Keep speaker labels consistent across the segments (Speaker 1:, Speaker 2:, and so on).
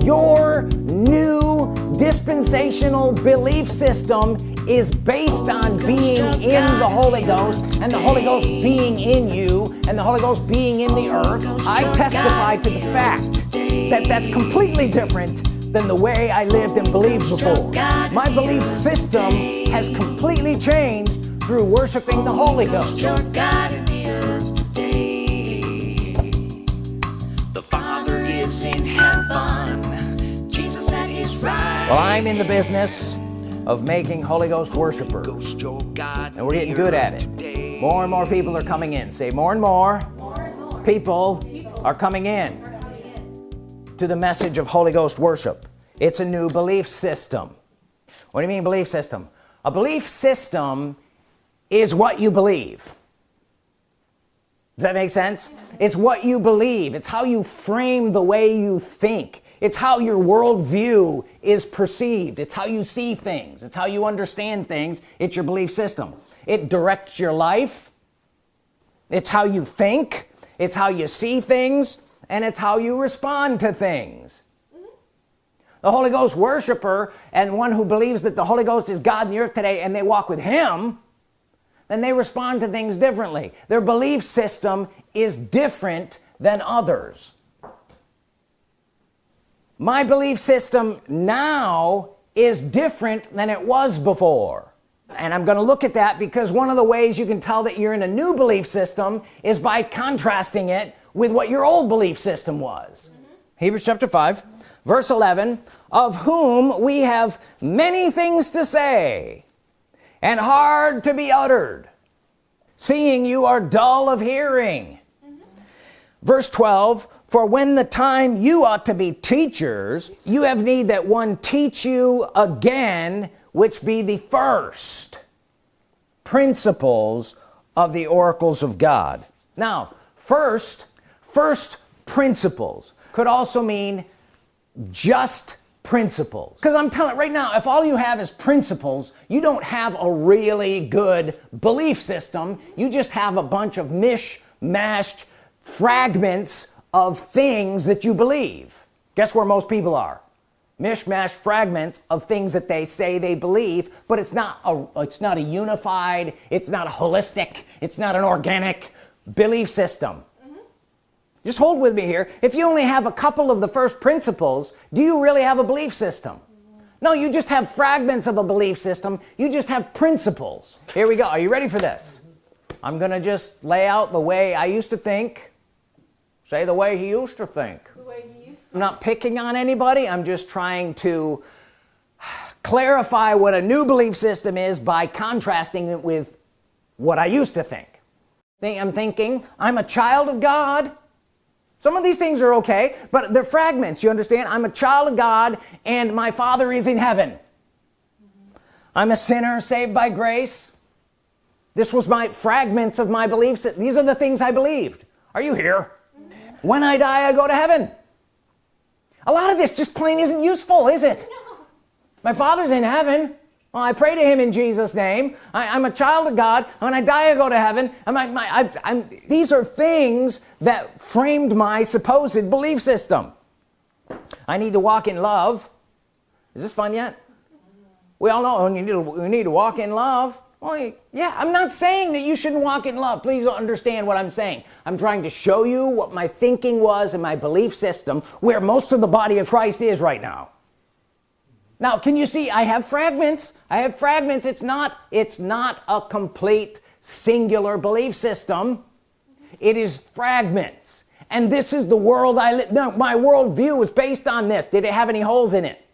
Speaker 1: your new dispensational belief system is based on being in the Holy Ghost and the Holy Ghost being in you and the Holy Ghost being in the earth I testify to the fact that that's completely different than the way I lived and believed before. My belief system has completely changed through worshiping the Holy Ghost well I'm in the business of making Holy Ghost worshipers.
Speaker 2: Ghost your God
Speaker 1: and we're getting good at it. more and more people are coming in. Say more and more,
Speaker 3: More and more
Speaker 1: people,
Speaker 3: people
Speaker 1: are coming in
Speaker 3: are coming in.
Speaker 1: to the message of Holy Ghost worship. It's a new belief system. What do you mean belief system? A belief system is what you believe does that make sense? It's what you believe. It's how you frame the way you think. It's how your worldview is perceived. It's how you see things. It's how you understand things. It's your belief system. It directs your life. It's how you think. It's how you see things. And it's how you respond to things. The Holy Ghost worshiper and one who believes that the Holy Ghost is God in the earth today and they walk with him then they respond to things differently. Their belief system is different than others. My belief system now is different than it was before. And I'm gonna look at that because one of the ways you can tell that you're in a new belief system is by contrasting it with what your old belief system was. Mm -hmm. Hebrews chapter 5 verse 11 of whom we have many things to say and hard to be uttered seeing you are dull of hearing mm -hmm. verse 12 for when the time you ought to be teachers you have need that one teach you again which be the first principles of the oracles of God now first first principles could also mean just principles. Because I'm telling right now if all you have is principles you don't have a really good belief system. You just have a bunch of mish-mashed fragments of things that you believe. Guess where most people are? Mishmash fragments of things that they say they believe but it's not a it's not a unified it's not a holistic it's not an organic belief system just hold with me here. If you only have a couple of the first principles do you really have a belief system? No you just have fragments of a belief system. You just have principles. Here we go. Are you ready for this? I'm gonna just lay out the way I used to think. Say the way he used to think.
Speaker 3: The way he used to.
Speaker 1: I'm not picking on anybody. I'm just trying to clarify what a new belief system is by contrasting it with what I used to think. See, I'm thinking I'm a child of God some of these things are okay but they're fragments you understand? I'm a child of God and my father is in heaven. Mm -hmm. I'm a sinner saved by grace. This was my fragments of my beliefs. That these are the things I believed. Are you here? Mm -hmm. when I die I go to heaven. A lot of this just plain isn't useful is it? No. my father's in heaven well I pray to him in Jesus name. I, am a child of God. When I die I go to heaven. I'm, like my, I, I'm, these are things that framed my supposed belief system. I need to walk in love. Is this fun yet? We all know we need to, we need to walk in love. Well yeah I'm not saying that you shouldn't walk in love. Please understand what I'm saying. I'm trying to show you what my thinking was and my belief system where most of the body of Christ is right now now can you see I have fragments. I have fragments. It's not it's not a complete singular belief system. It is fragments. And this is the world I live no, my worldview is based on this. Did it have any holes in it?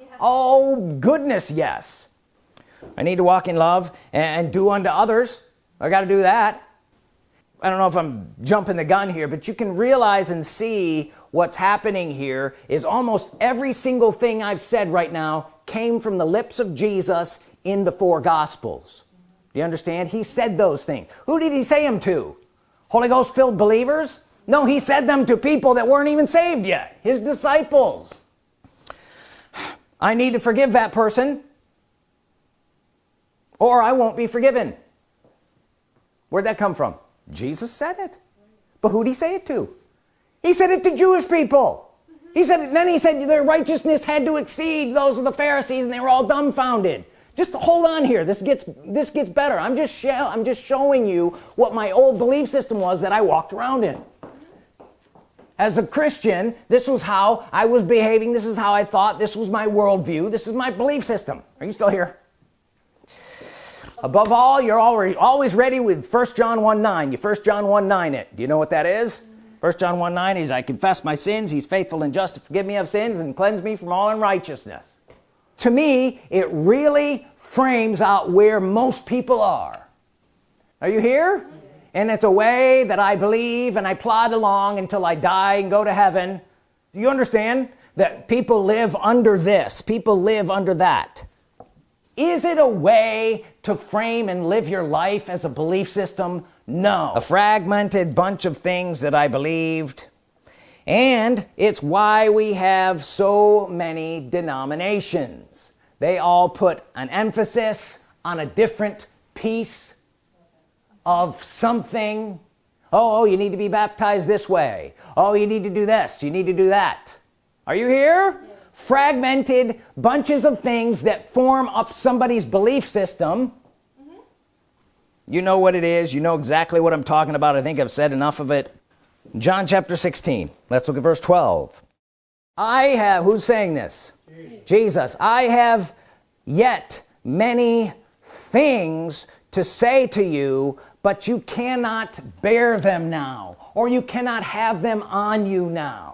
Speaker 1: Yeah. oh goodness yes. I need to walk in love and do unto others. I got to do that. I don't know if I'm jumping the gun here but you can realize and see what's happening here is almost every single thing I've said right now came from the lips of Jesus in the four gospels. You understand? He said those things. Who did he say them to? Holy Ghost filled believers? No he said them to people that weren't even saved yet his disciples. I need to forgive that person or I won't be forgiven. Where'd that come from? Jesus said it. But who'd he say it to he said it to Jewish people. He said then he said their righteousness had to exceed those of the Pharisees and they were all dumbfounded. Just hold on here. This gets this gets better. I'm just I'm just showing you what my old belief system was that I walked around in. As a Christian this was how I was behaving. This is how I thought. This was my worldview. This is my belief system. Are you still here? Above all you're already always ready with first John 1 9 you first John 1 9 it. Do you know what that is first John 1 9 is I confess my sins he's faithful and just to forgive me of sins and cleanse me from all unrighteousness. To me it really frames out where most people are. Are you here? And it's a way that I believe and I plod along until I die and go to heaven. Do you understand that people live under this? People live under that is it a way to frame and live your life as a belief system? No. A fragmented bunch of things that I believed. And it's why we have so many denominations. They all put an emphasis on a different piece of something. Oh, oh you need to be baptized this way. Oh you need to do this. You need to do that. Are you here? yes. Fragmented bunches of things that form up somebody's belief system. Mm -hmm. you know what it is. You know exactly what I'm talking about. I think I've said enough of it. John chapter 16 let's look at verse 12 I have who's saying this? Jesus. I have yet many things to say to you but you cannot bear them now or you cannot have them on you now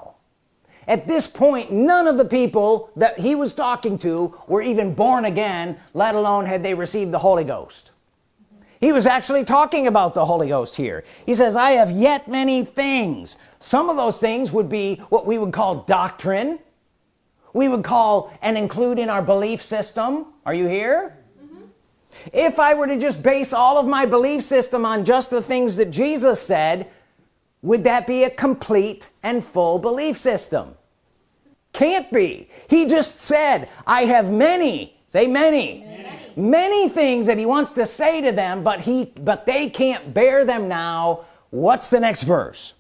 Speaker 1: at this point none of the people that he was talking to were even born again let alone had they received the Holy Ghost. He was actually talking about the Holy Ghost here. He says I have yet many things. Some of those things would be what we would call doctrine. We would call and include in our belief system. Are you here? Mm -hmm. if I were to just base all of my belief system on just the things that Jesus said would that be a complete and full belief system? Can't be. He just said I have many say many. Many. Things that he wants to say to them but he but they can't bear them now. What's the next verse?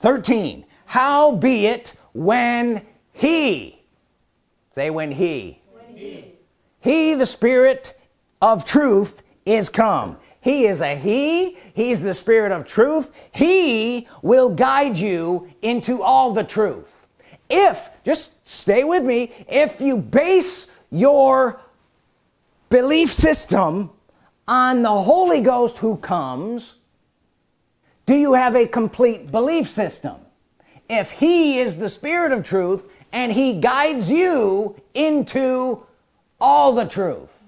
Speaker 1: 13 how be it when he say when he when he. he the spirit of truth is come he is a he. He's the spirit of truth. He will guide you into all the truth. If just stay with me if you base your belief system on the Holy Ghost who comes do you have a complete belief system? If he is the spirit of truth and he guides you into all the truth.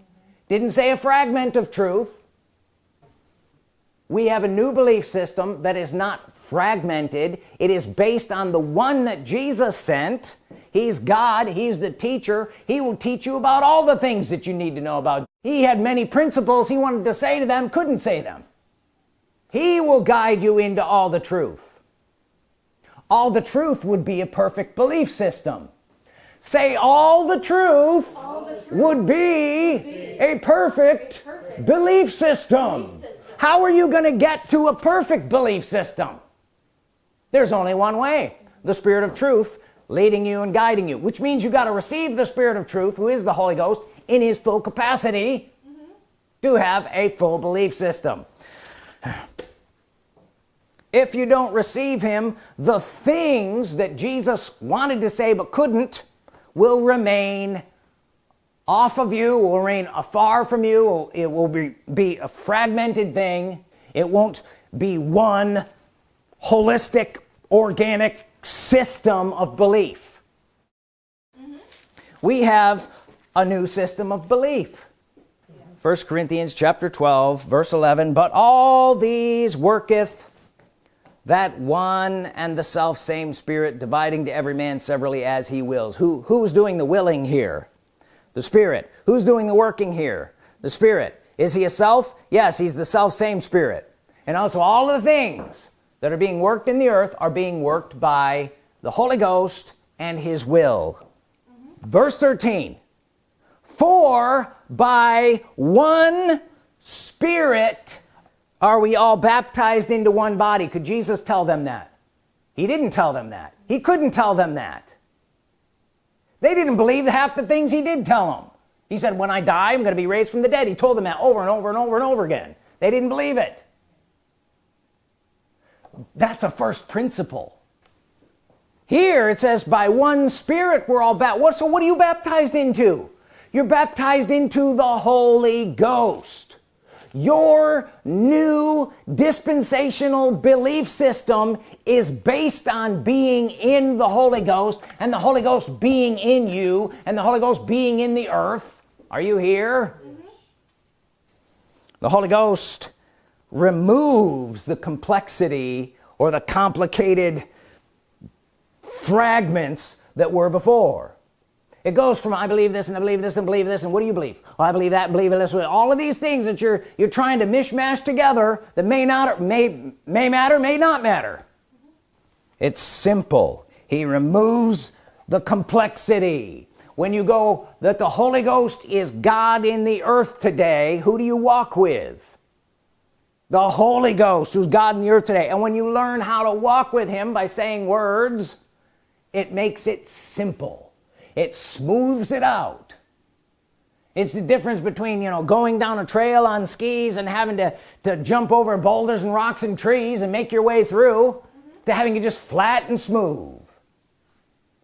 Speaker 1: Didn't say a fragment of truth we have a new belief system that is not fragmented. It is based on the one that Jesus sent. He's God. He's the teacher. He will teach you about all the things that you need to know about. He had many principles he wanted to say to them couldn't say them. He will guide you into all the truth. All the truth would be a perfect belief system. Say all the truth, all the truth would be, be a perfect, perfect belief, system. How are you gonna get to a perfect belief system there's only one way the Spirit of truth leading you and guiding you which means you got to receive the Spirit of truth who is the Holy Ghost in his full capacity mm -hmm. to have a full belief system if you don't receive him the things that Jesus wanted to say but couldn't will remain off of you will remain afar from you. It will be, be a fragmented thing. It won't be one holistic organic system of belief. Mm -hmm. we have a new system of belief. First Corinthians chapter 12 verse 11 but all these worketh that one and the self same spirit dividing to every man severally as he wills. Who who's doing the willing here the spirit. Who's doing the working here? The spirit. Is he a self? Yes he's the self same spirit. And also all the things that are being worked in the earth are being worked by the Holy Ghost and his will. Verse 13 for by one spirit are we all baptized into one body. Could Jesus tell them that? He didn't tell them that. He couldn't tell them that they didn't believe half the things he did tell them he said when I die I'm gonna be raised from the dead. He told them that over and over and over and over again. They didn't believe it. That's a first principle. Here it says by one spirit we're all baptized. What so what are you baptized into? You're baptized into the Holy Ghost your new dispensational belief system is based on being in the Holy Ghost and the Holy Ghost being in you and the Holy Ghost being in the earth. Are you here? Mm -hmm. the Holy Ghost removes the complexity or the complicated fragments that were before it goes from I believe this and I believe this and believe this and what do you believe? Well, I believe that believe this. All of these things that you're you're trying to mishmash together that may not may may matter may not matter. It's simple. He removes the complexity. When you go that the Holy Ghost is God in the earth today who do you walk with? The Holy Ghost who's God in the earth today. And when you learn how to walk with him by saying words it makes it simple it smooths it out. It's the difference between you know going down a trail on skis and having to to jump over boulders and rocks and trees and make your way through mm -hmm. to having it just flat and smooth.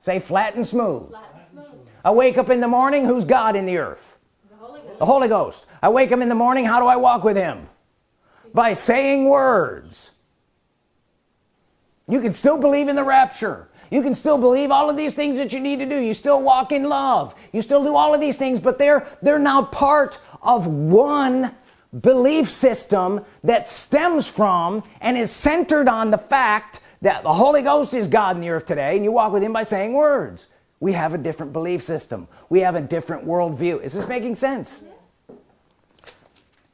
Speaker 1: Say flat and smooth. flat and smooth. I wake up in the morning who's God in the earth? The Holy, the Holy Ghost. I wake up in the morning how do I walk with him? By saying words. You can still believe in the rapture you can still believe all of these things that you need to do. You still walk in love. You still do all of these things but they're they're now part of one belief system that stems from and is centered on the fact that the Holy Ghost is God in the earth today and you walk with him by saying words. We have a different belief system. We have a different worldview. Is this making sense?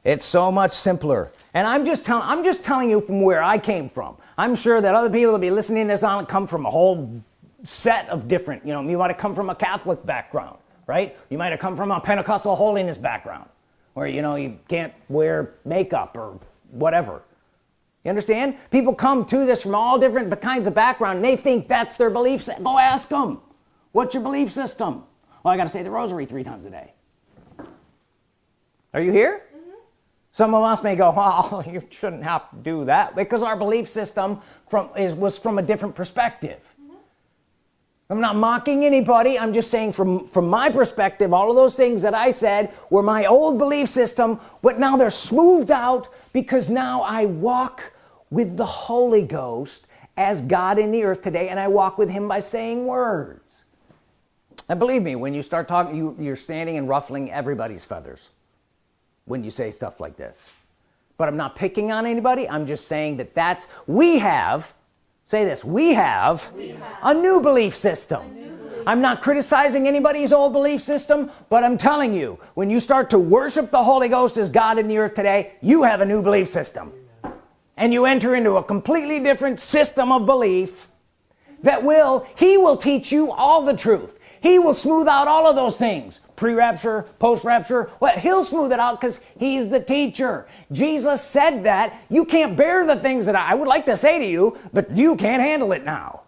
Speaker 1: It's so much simpler and I'm just telling I'm just telling you from where I came from. I'm sure that other people will be listening to this on come from a whole set of different you know you might have come from a Catholic background right? You might have come from a Pentecostal holiness background where you know you can't wear makeup or whatever. You understand? People come to this from all different kinds of background and they think that's their belief set go ask them what's your belief system? Well I got to say the rosary three times a day. Are you here some of us may go well you shouldn't have to do that because our belief system from is was from a different perspective. Mm -hmm. I'm not mocking anybody. I'm just saying from from my perspective all of those things that I said were my old belief system but now they're smoothed out because now I walk with the Holy Ghost as God in the earth today and I walk with him by saying words. And believe me when you start talking you you're standing and ruffling everybody's feathers when you say stuff like this. But I'm not picking on anybody. I'm just saying that that's we have say this we have, we have. a new belief system. I'm not criticizing anybody's old belief system but I'm telling you when you start to worship the Holy Ghost as God in the earth today you have a new belief system. And you enter into a completely different system of belief that will he will teach you all the truth he will smooth out all of those things. Pre-rapture post-rapture. Well he'll smooth it out because he's the teacher. Jesus said that. You can't bear the things that I, would like to say to you but you can't handle it now.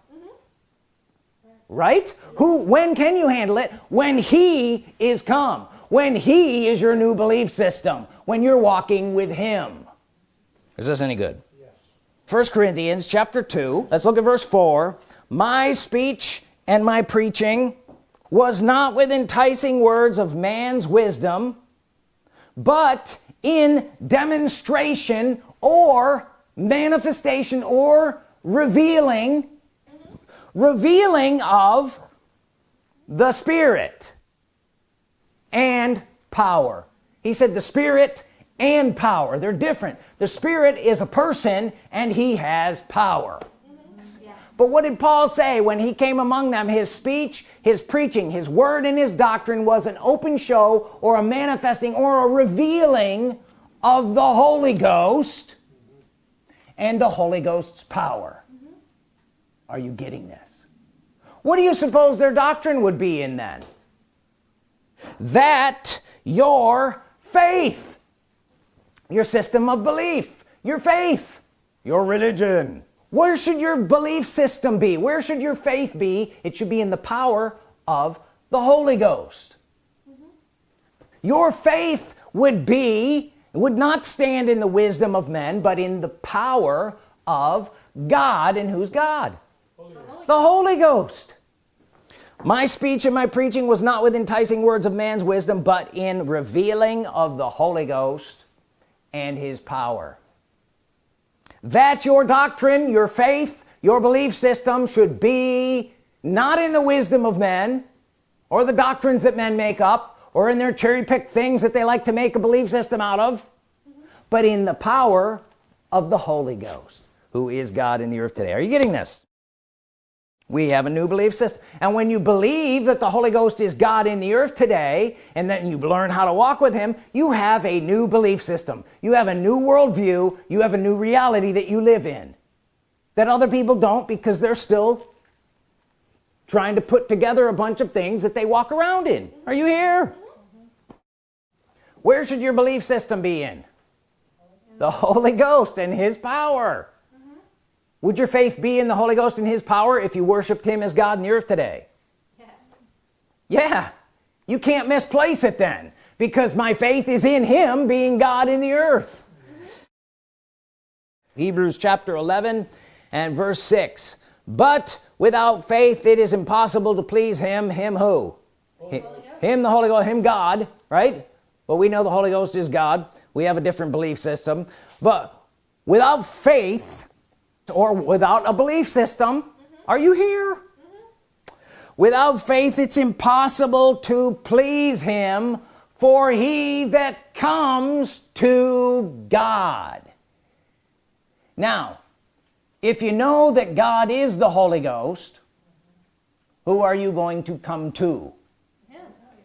Speaker 1: Right? Who when can you handle it? When he is come. When he is your new belief system. When you're walking with him. Is this any good? Yes. first Corinthians chapter 2 let's look at verse 4 my speech and my preaching was not with enticing words of man's wisdom but in demonstration or manifestation or revealing revealing of the Spirit and power. He said the Spirit and power. They're different. The Spirit is a person and he has power but what did Paul say when he came among them? His speech his preaching his word and his doctrine was an open show or a manifesting or a revealing of the Holy Ghost and the Holy Ghost's power. Mm-hmm. Are you getting this? What do you suppose their doctrine would be in then? That your faith your system of belief your faith your religion where should your belief system be? Where should your faith be? It should be in the power of the Holy Ghost. Mm-hmm. Your faith would be would not stand in the wisdom of men but in the power of God and who's God? The Holy Ghost. My speech and my preaching was not with enticing words of man's wisdom but in revealing of the Holy Ghost and his power that your doctrine your faith your belief system should be not in the wisdom of men or the doctrines that men make up or in their cherry-picked things that they like to make a belief system out of but in the power of the Holy Ghost who is God in the earth today. Are you getting this we have a new belief system. And when you believe that the Holy Ghost is God in the earth today and then you learn how to walk with him you have a new belief system. You have a new worldview. You have a new reality that you live in that other people don't because they're still trying to put together a bunch of things that they walk around in. Are you here? Where should your belief system be in? The Holy Ghost and his power would your faith be in the Holy Ghost and his power if you worshiped him as God in the earth today?
Speaker 3: Yes.
Speaker 1: yeah. You can't misplace it then because my faith is in him being God in the earth. Hebrews chapter 11 and verse 6 but without faith it is impossible to please him. Him who? Hi- him the Holy Ghost. Him God right? But we know the Holy Ghost is God. We have a different belief system. But without faith or without a belief system. Are you here? Without faith it's impossible to please him for he that comes to God. Now if you know that God is the Holy Ghost who are you going to come to?
Speaker 3: Him.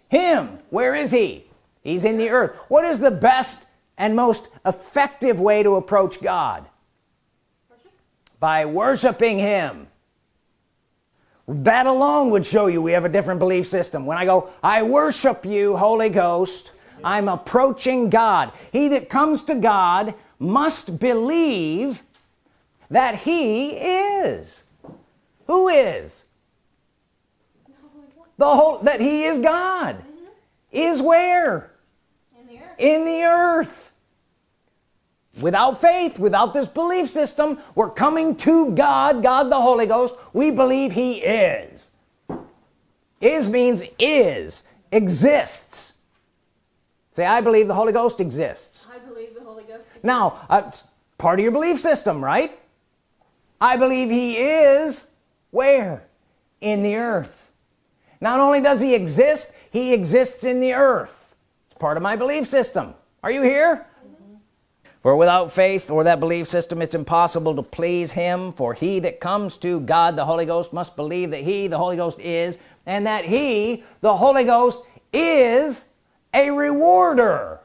Speaker 1: him. Where is he? He's in the earth. What is the best and most effective way to approach God. By worshiping him. That alone would show you we have a different belief system. When I go I worship you Holy Ghost I'm approaching God he that comes to God must believe that he is. Who is? The whole that he is God. Mm-hmm. Is where?
Speaker 3: In the earth.
Speaker 1: in the earth without faith without this belief system we're coming to God God the Holy Ghost. We believe he is. Is means is exists. Say I believe the Holy Ghost exists.
Speaker 3: I believe the Holy Ghost. exists.
Speaker 1: now uh, part of your belief system right? I believe he is where? In the earth. Not only does he exist he exists in the earth. It's part of my belief system. Are you here for without faith or that belief system it's impossible to please him. For he that comes to God the Holy Ghost must believe that he the Holy Ghost is and that he the Holy Ghost is a rewarder.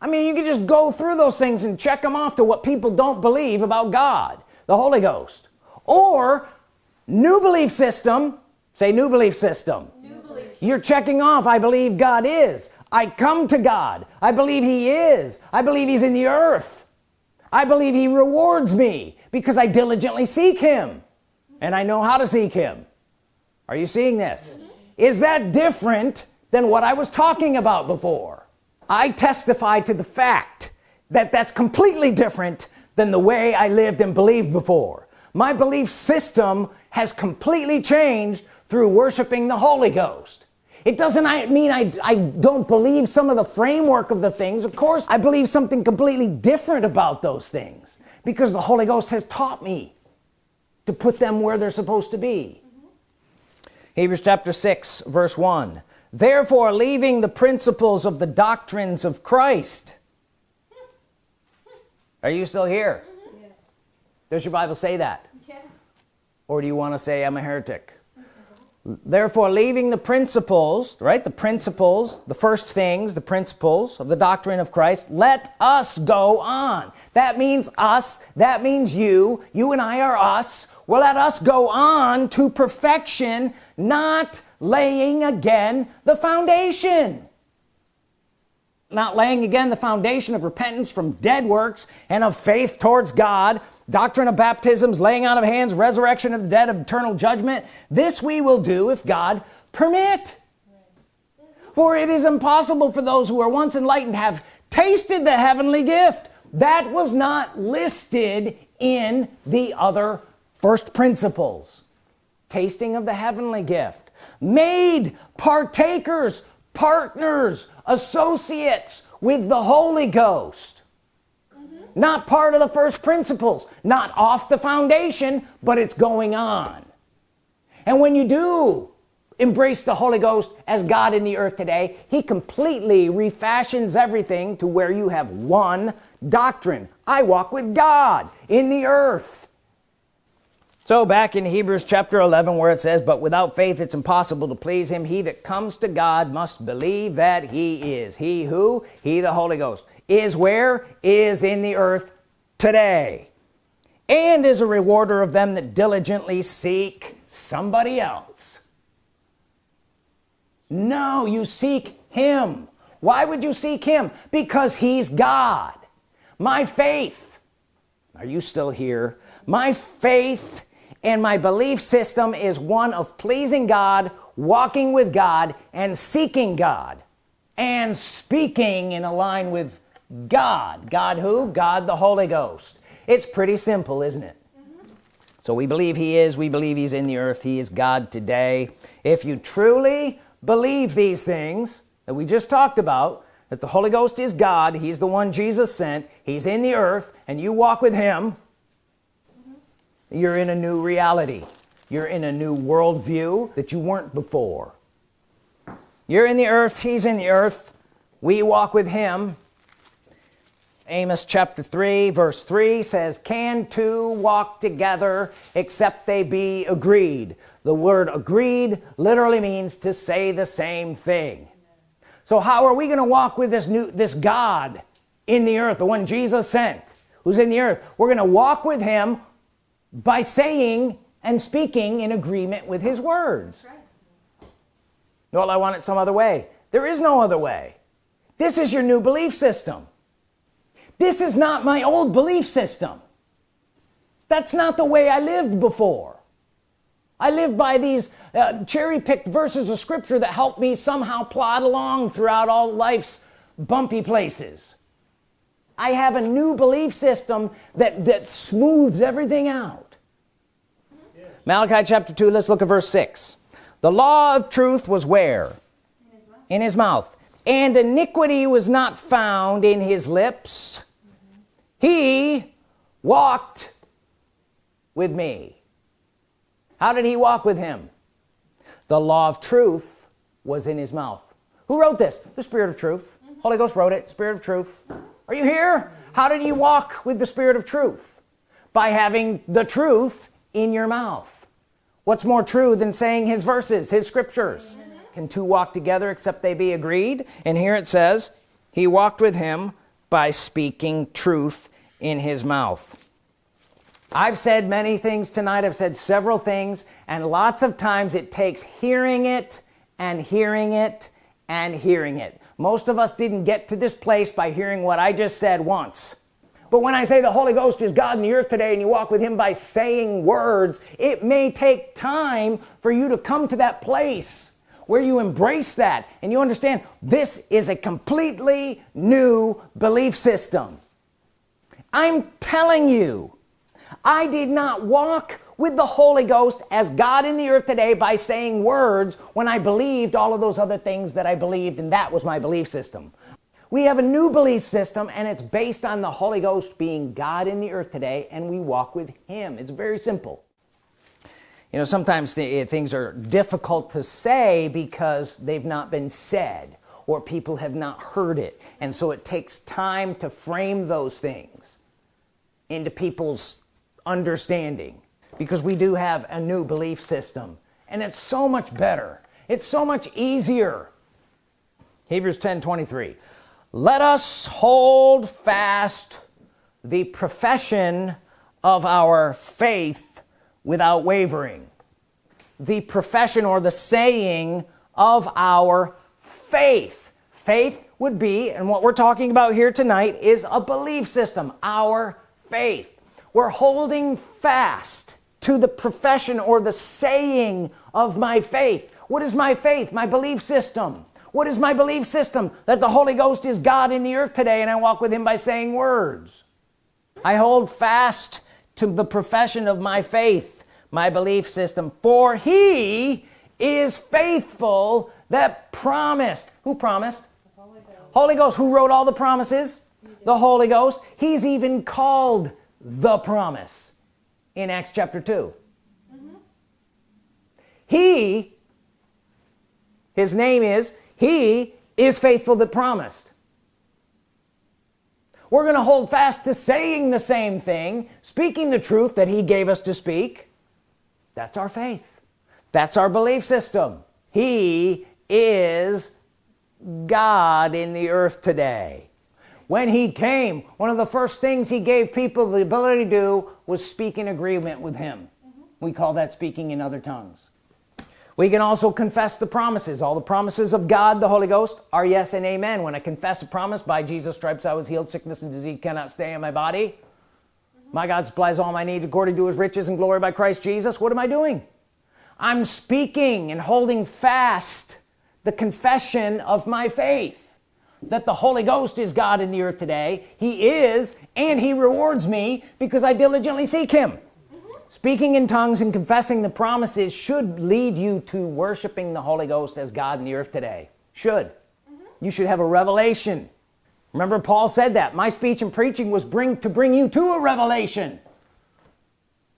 Speaker 1: I mean you can just go through those things and check them off to what people don't believe about God the Holy Ghost. Or new belief system say new belief system.
Speaker 3: New belief.
Speaker 1: you're checking off I believe God is I come to God. I believe he is. I believe he's in the earth. I believe he rewards me because I diligently seek him. And I know how to seek him. Are you seeing this? Is that different than what I was talking about before? I testify to the fact that that's completely different than the way I lived and believed before. My belief system has completely changed through worshiping the Holy Ghost it doesn't I mean I, I don't believe some of the framework of the things. Of course I believe something completely different about those things because the Holy Ghost has taught me to put them where they're supposed to be. Mm-hmm. Hebrews chapter 6 verse 1 therefore leaving the principles of the doctrines of Christ. Are you still here? Mm-hmm.
Speaker 3: Yes.
Speaker 1: does your Bible say that?
Speaker 3: Yes.
Speaker 1: or do you want to say I'm a heretic therefore leaving the principles right the principles the first things the principles of the doctrine of Christ let us go on. That means us that means you you and I are us. Well let us go on to perfection not laying again the foundation not laying again the foundation of repentance from dead works and of faith towards God. Doctrine of baptisms laying out of hands resurrection of the dead of eternal judgment. This we will do if God permit. For it is impossible for those who are once enlightened have tasted the heavenly gift that was not listed in the other first principles. Tasting of the heavenly gift. Made partakers partners associates with the Holy Ghost. Not part of the first principles not off the foundation but it's going on. And when you do embrace the Holy Ghost as God in the earth today he completely refashions everything to where you have one doctrine. I walk with God in the earth so back in Hebrews chapter 11 where it says but without faith it's impossible to please him. He that comes to God must believe that he is. He who? He the Holy Ghost is where? Is in the earth today. And is a rewarder of them that diligently seek somebody else. No you seek him. Why would you seek him? Because he's God. My faith. Are you still here? My faith and my belief system is one of pleasing God walking with God and seeking God and speaking in a line with God. God who? God the Holy Ghost. It's pretty simple isn't it? So we believe he is we believe he's in the earth he is God today. If you truly believe these things that we just talked about that the Holy Ghost is God he's the one Jesus sent he's in the earth and you walk with him you're in a new reality. You're in a new worldview that you weren't before. You're in the earth. He's in the earth. We walk with him. Amos chapter 3 verse 3 says can two walk together except they be agreed? The word agreed literally means to say the same thing. So how are we gonna walk with this new this God in the earth the one Jesus sent who's in the earth? We're gonna walk with him by saying and speaking in agreement with his words.
Speaker 3: Right.
Speaker 1: well I want it some other way. There is no other way. This is your new belief system. This is not my old belief system. That's not the way I lived before. I lived by these uh, cherry-picked verses of scripture that help me somehow plod along throughout all life's bumpy places. I have a new belief system that that smooths everything out Malachi chapter 2 let's look at verse 6 the law of truth was where? In his mouth. And iniquity was not found in his lips. He walked with me. How did he walk with him? The law of truth was in his mouth. Who wrote this? The spirit of truth. Holy Ghost wrote it. Spirit of truth. Are you here? How did you walk with the spirit of truth? By having the truth in your mouth. What's more true than saying his verses his scriptures? Can two walk together except they be agreed? And here it says he walked with him by speaking truth in his mouth. I've said many things tonight. I've said several things and lots of times it takes hearing it and hearing it and hearing it. Most of us didn't get to this place by hearing what I just said once but when I say the Holy Ghost is God in the earth today and you walk with him by saying words it may take time for you to come to that place where you embrace that and you understand this is a completely new belief system. I'm telling you I did not walk with the Holy Ghost as God in the earth today by saying words when I believed all of those other things that I believed and that was my belief system we have a new belief system and it's based on the Holy Ghost being God in the earth today and we walk with him. It's very simple. You know sometimes the, eh, things are difficult to say because they've not been said or people have not heard it. And so it takes time to frame those things into people's understanding because we do have a new belief system and it's so much better. It's so much easier. Hebrews 10 23 let us hold fast the profession of our faith without wavering. The profession or the saying of our faith. Faith would be and what we're talking about here tonight is a belief system our faith. We're holding fast to the profession or the saying of my faith. What is my faith? My belief system what is my belief system? That the Holy Ghost is God in the earth today and I walk with him by saying words. I hold fast to the profession of my faith my belief system for he is faithful that promised. Who promised?
Speaker 3: Holy Ghost.
Speaker 1: Holy Ghost who wrote all the promises? The Holy Ghost. He's even called the promise in Acts chapter 2 mm-hmm. he his name is he is faithful that promised. We're gonna hold fast to saying the same thing speaking the truth that he gave us to speak. That's our faith. That's our belief system. He is God in the earth today. When he came one of the first things he gave people the ability to do was speak in agreement with him. Mm-hmm. We call that speaking in other tongues we can also confess the promises. All the promises of God the Holy Ghost are yes and amen. When I confess a promise by Jesus stripes I was healed sickness and disease cannot stay in my body. My God supplies all my needs according to his riches and glory by Christ Jesus. What am I doing? I'm speaking and holding fast the confession of my faith. That the Holy Ghost is God in the earth today. He is and he rewards me because I diligently seek him speaking in tongues and confessing the promises should lead you to worshiping the Holy Ghost as God in the earth today. Should. You should have a revelation. Remember Paul said that my speech and preaching was bring to bring you to a revelation.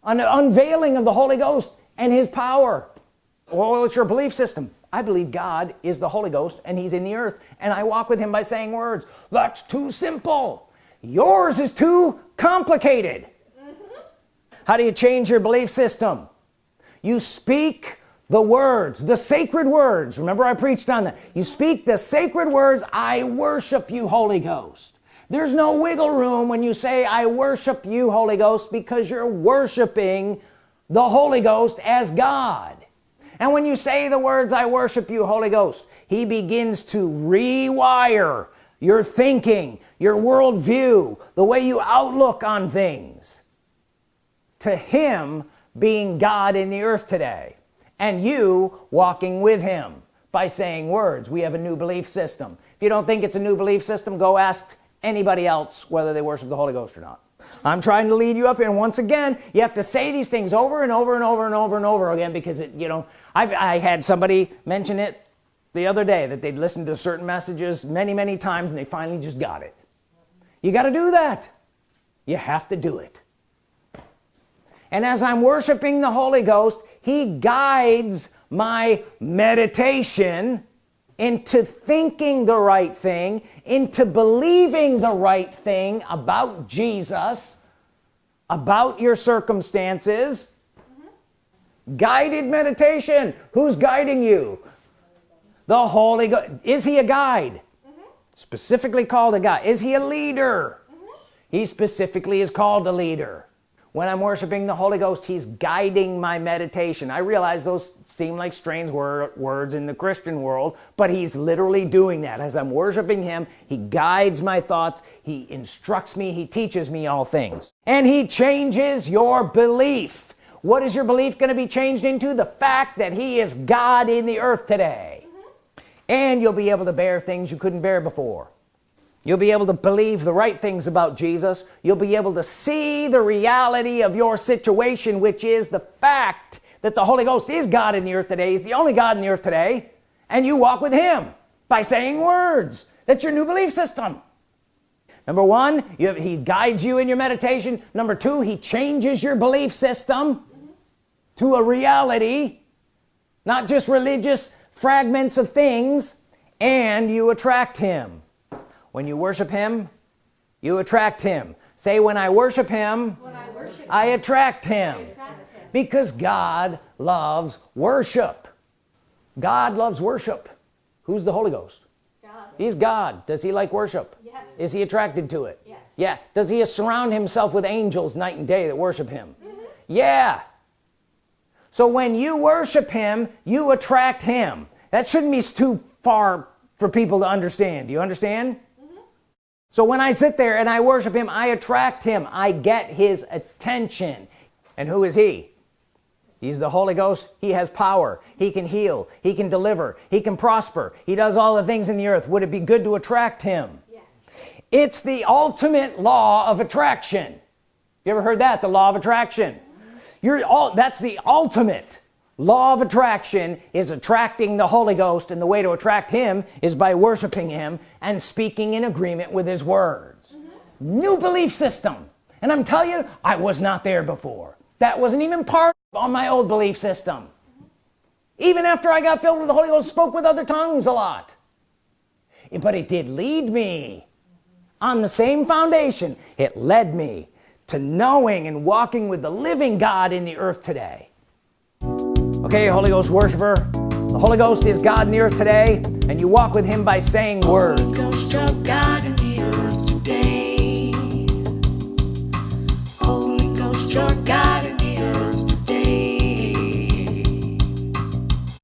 Speaker 1: An unveiling of the Holy Ghost and his power. Well it's your belief system? I believe God is the Holy Ghost and he's in the earth and I walk with him by saying words. That's too simple. Yours is too complicated how do you change your belief system? You speak the words the sacred words. Remember I preached on that. You speak the sacred words I worship you Holy Ghost. There's no wiggle room when you say I worship you Holy Ghost because you're worshiping the Holy Ghost as God. And when you say the words I worship you Holy Ghost he begins to rewire your thinking your worldview the way you outlook on things to him being God in the earth today and you walking with him by saying words. We have a new belief system. If you don't think it's a new belief system go ask anybody else whether they worship the Holy Ghost or not. I'm trying to lead you up here once again you have to say these things over and over and over and over and over again because it you know I've I had somebody mention it the other day that they'd listened to certain messages many many times and they finally just got it. You got to do that. You have to do it and as I'm worshiping the Holy Ghost he guides my meditation into thinking the right thing into believing the right thing about Jesus about your circumstances. Guided meditation. Who's guiding you? The Holy Ghost. Is he a guide? Specifically called a guide. Is he a leader? He specifically is called a leader when I'm worshiping the Holy Ghost he's guiding my meditation. I realize those seem like strange wor words in the Christian world but he's literally doing that. As I'm worshiping him he guides my thoughts he instructs me he teaches me all things. And he changes your belief. What is your belief going to be changed into? The fact that he is God in the earth today. Mm-hmm. And you'll be able to bear things you couldn't bear before you'll be able to believe the right things about Jesus. You'll be able to see the reality of your situation which is the fact that the Holy Ghost is God in the earth today. He's the only God in the earth today. And you walk with him by saying words. That's your new belief system. Number one you, he guides you in your meditation. Number two he changes your belief system to a reality not just religious fragments of things and you attract him when you worship him you attract him. Say when I worship him
Speaker 3: I worship
Speaker 1: I attract him.
Speaker 3: Attract him.
Speaker 1: because God loves worship. God loves worship. Who's the Holy Ghost?
Speaker 3: God.
Speaker 1: he's God. Does he like worship?
Speaker 3: Yes.
Speaker 1: is he attracted to it?
Speaker 3: Yes.
Speaker 1: yeah. Does he surround himself with angels night and day that worship him? Mm-hmm. Yeah. So when you worship him you attract him. That shouldn't be too far for people to understand. Do you understand so when I sit there and I worship him I attract him. I get his attention. And who is he? He's the Holy Ghost. He has power. He can heal. He can deliver. He can prosper. He does all the things in the earth. Would it be good to attract him?
Speaker 3: Yes.
Speaker 1: it's the ultimate law of attraction. You ever heard that? The law of attraction. You're all that's the ultimate law of attraction is attracting the Holy Ghost and the way to attract him is by worshiping him and speaking in agreement with his words. Mm-hmm. New belief system. And I'm telling you I was not there before. That wasn't even part of my old belief system. Even after I got filled with the Holy Ghost spoke with other tongues a lot. But it did lead me on the same foundation. It led me to knowing and walking with the living God in the earth today okay Holy Ghost worshiper the Holy Ghost is God in the earth today and you walk with him by saying words
Speaker 2: Ghost of God in the earth today. Holy Ghost, your God